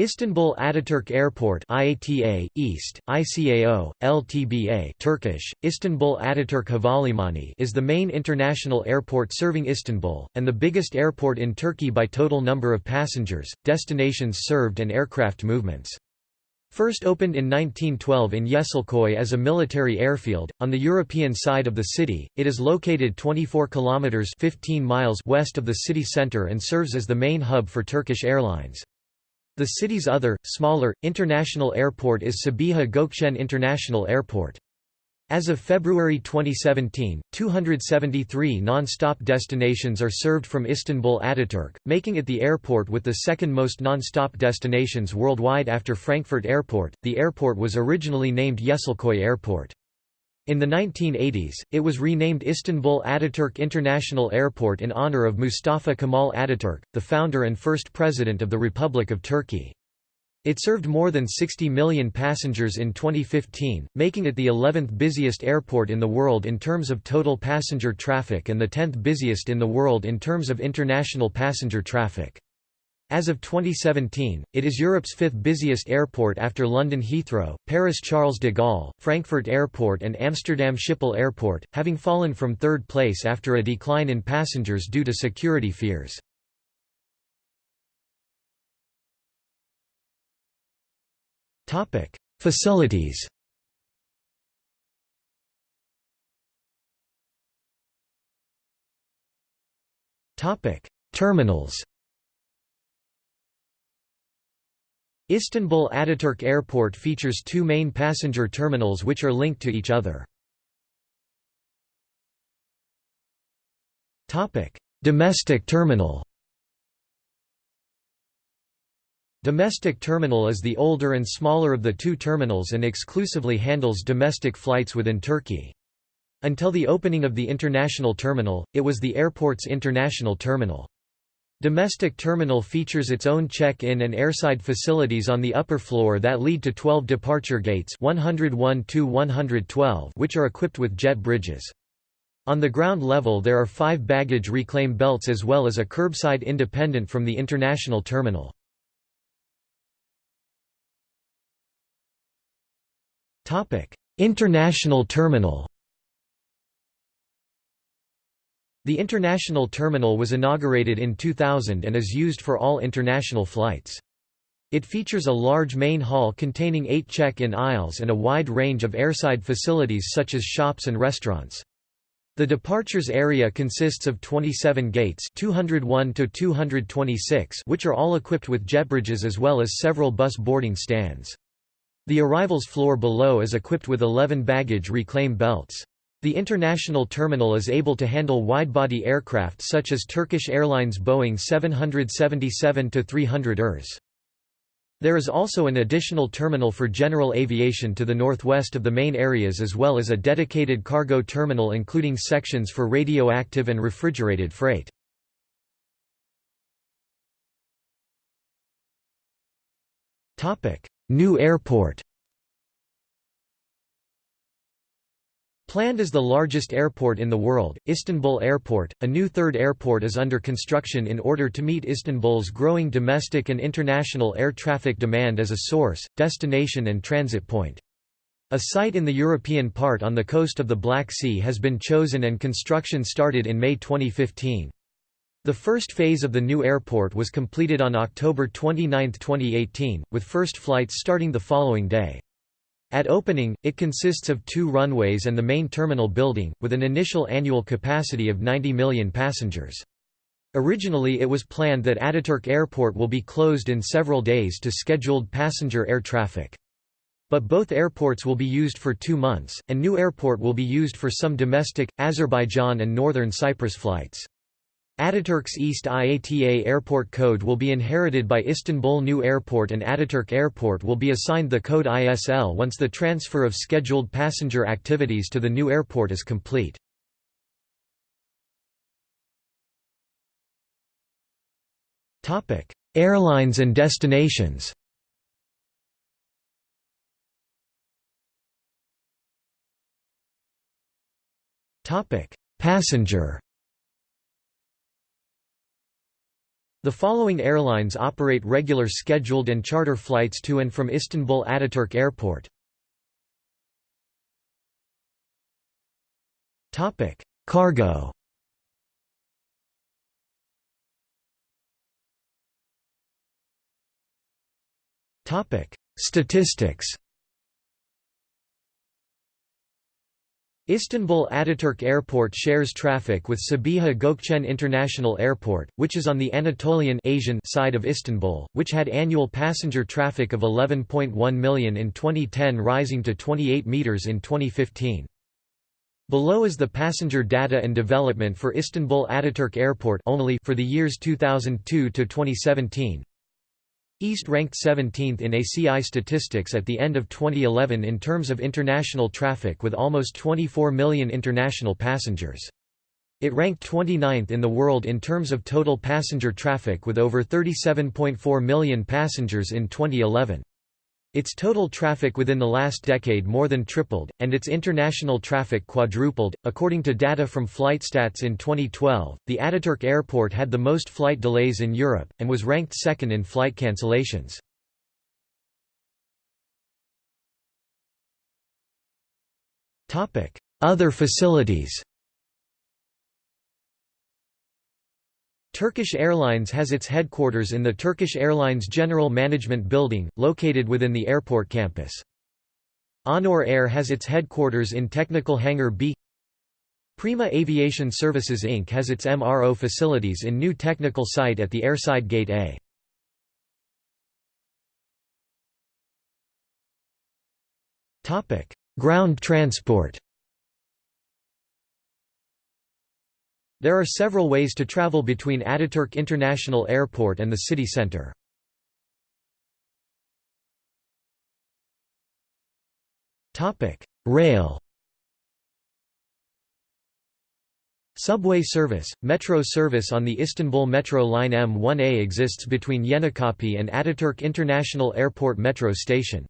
Istanbul Ataturk Airport IATA, IST, ICAO, LTBA Turkish, Istanbul Ataturk Havalimanı is the main international airport serving Istanbul, and the biggest airport in Turkey by total number of passengers, destinations served and aircraft movements. First opened in 1912 in Yeşilköy as a military airfield, on the European side of the city, it is located 24 kilometers 15 miles west of the city center and serves as the main hub for Turkish Airlines. The city's other, smaller, international airport is Sabiha Gökçen International Airport. As of February 2017, 273 non-stop destinations are served from Istanbul Ataturk, making it the airport with the second most non-stop destinations worldwide after Frankfurt Airport. The airport was originally named Yeşilköy Airport. In the 1980s, it was renamed Istanbul Ataturk International Airport in honor of Mustafa Kemal Ataturk, the founder and first president of the Republic of Turkey. It served more than 60 million passengers in 2015, making it the 11th busiest airport in the world in terms of total passenger traffic and the 10th busiest in the world in terms of international passenger traffic. As of 2017, it is Europe's fifth busiest airport after London Heathrow, Paris Charles de Gaulle, Frankfurt Airport and Amsterdam Schiphol Airport, having fallen from third place after a decline in passengers due to security fears. Facilities Terminals Istanbul Ataturk Airport features two main passenger terminals which are linked to each other. Domestic terminal Domestic terminal is the older and smaller of the two terminals and exclusively handles domestic flights within Turkey. Until the opening of the international terminal, it was the airport's international terminal. Domestic terminal features its own check-in and airside facilities on the upper floor that lead to 12 departure gates 101 112 which are equipped with jet bridges. On the ground level there are five baggage reclaim belts as well as a curbside independent from the international terminal. International terminal The international terminal was inaugurated in 2000 and is used for all international flights. It features a large main hall containing eight check-in aisles and a wide range of airside facilities such as shops and restaurants. The departures area consists of 27 gates 201 to 226 which are all equipped with jetbridges as well as several bus boarding stands. The arrivals floor below is equipped with 11 baggage reclaim belts. The international terminal is able to handle wide-body aircraft such as Turkish Airlines Boeing 777-300 ERS. There is also an additional terminal for general aviation to the northwest of the main areas as well as a dedicated cargo terminal including sections for radioactive and refrigerated freight. New airport Planned as the largest airport in the world, Istanbul Airport, a new third airport is under construction in order to meet Istanbul's growing domestic and international air traffic demand as a source, destination and transit point. A site in the European part on the coast of the Black Sea has been chosen and construction started in May 2015. The first phase of the new airport was completed on October 29, 2018, with first flights starting the following day. At opening, it consists of two runways and the main terminal building, with an initial annual capacity of 90 million passengers. Originally it was planned that Ataturk Airport will be closed in several days to scheduled passenger air traffic. But both airports will be used for two months, and New Airport will be used for some domestic, Azerbaijan and northern Cyprus flights. Ataturk's IST IATA airport code will be inherited by Istanbul New Airport and Ataturk Airport will be assigned the code ISL once the transfer of scheduled passenger activities to the new airport is complete. Airlines and destinations Passenger The following airlines operate regular scheduled and charter flights to and from Istanbul Ataturk Airport. Topic: Cargo Topic: Statistics Istanbul Ataturk Airport shares traffic with Sabiha Gökçen International Airport, which is on the Anatolian Asian side of Istanbul, which had annual passenger traffic of 11.1 million in 2010 rising to 28 meters in 2015. Below is the passenger data and development for Istanbul Ataturk Airport only for the years 2002 to 2017. IST ranked 17th in ACI statistics at the end of 2011 in terms of international traffic with almost 24 million international passengers. It ranked 29th in the world in terms of total passenger traffic with over 37.4 million passengers in 2011. Its total traffic within the last decade more than tripled, and its international traffic quadrupled. According to data from FlightStats in 2012, the Ataturk airport had the most flight delays in Europe, and was ranked second in flight cancellations. Other facilities Turkish Airlines has its headquarters in the Turkish Airlines General Management Building, located within the airport campus. Onur Air has its headquarters in Technical Hangar B. Prima Aviation Services Inc. has its MRO facilities in new technical site at the airside gate A. Ground transport There are several ways to travel between Ataturk International Airport and the city centre. Rail Subway service, metro service on the Istanbul Metro Line M1A exists between Yenikapi and Ataturk International Airport metro station.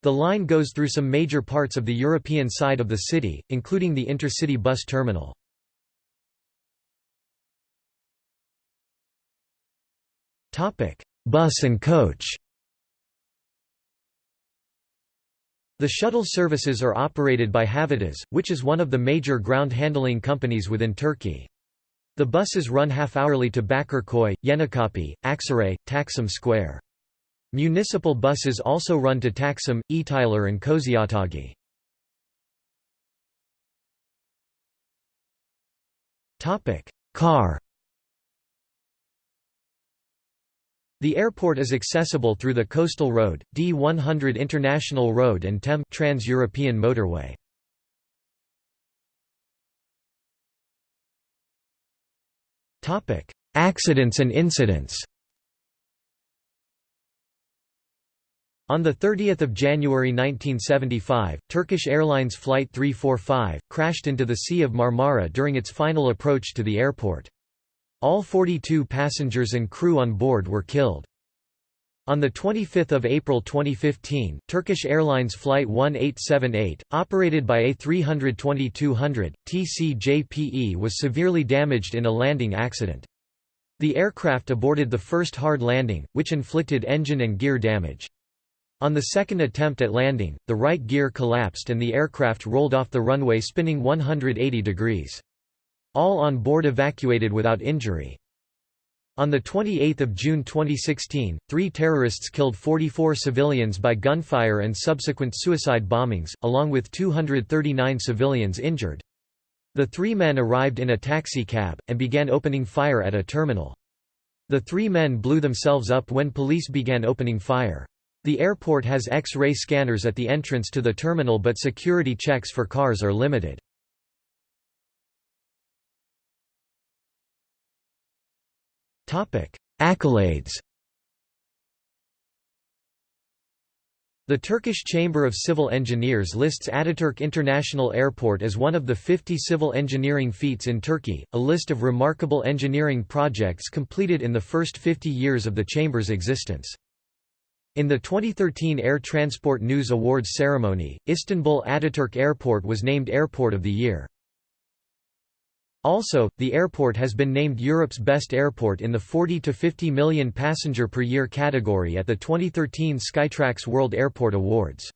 The line goes through some major parts of the European side of the city, including the intercity bus terminal. Topic: Bus and coach. The shuttle services are operated by Havados, which is one of the major ground handling companies within Turkey. The buses run half-hourly to Bakırköy, Yenikapi, Aksaray, Taksim Square. Municipal buses also run to Taksim, Etiler and Kozyatağı. Car The airport is accessible through the Coastal Road, D100 International Road and TEM Trans-European Motorway. Accidents and incidents On 30 January 1975, Turkish Airlines Flight 345, crashed into the Sea of Marmara during its final approach to the airport. All 42 passengers and crew on board were killed. On 25 April 2015, Turkish Airlines Flight 1878, operated by A320-200, TCJPE was severely damaged in a landing accident. The aircraft aborted the first hard landing, which inflicted engine and gear damage. On the second attempt at landing, the right gear collapsed and the aircraft rolled off the runway spinning 180 degrees. All on board evacuated without injury. On 28 June 2016, three terrorists killed 44 civilians by gunfire and subsequent suicide bombings, along with 239 civilians injured. The three men arrived in a taxi cab, and began opening fire at a terminal. The three men blew themselves up when police began opening fire. The airport has X-ray scanners at the entrance to the terminal but security checks for cars are limited. Accolades The Turkish Chamber of Civil Engineers lists Ataturk International Airport as one of the 50 civil engineering feats in Turkey, a list of remarkable engineering projects completed in the first 50 years of the Chamber's existence. In the 2013 Air Transport News Awards ceremony, Istanbul Ataturk Airport was named Airport of the Year. Also, the airport has been named Europe's best airport in the 40 to 50 million passenger per year category at the 2013 Skytrax World Airport Awards.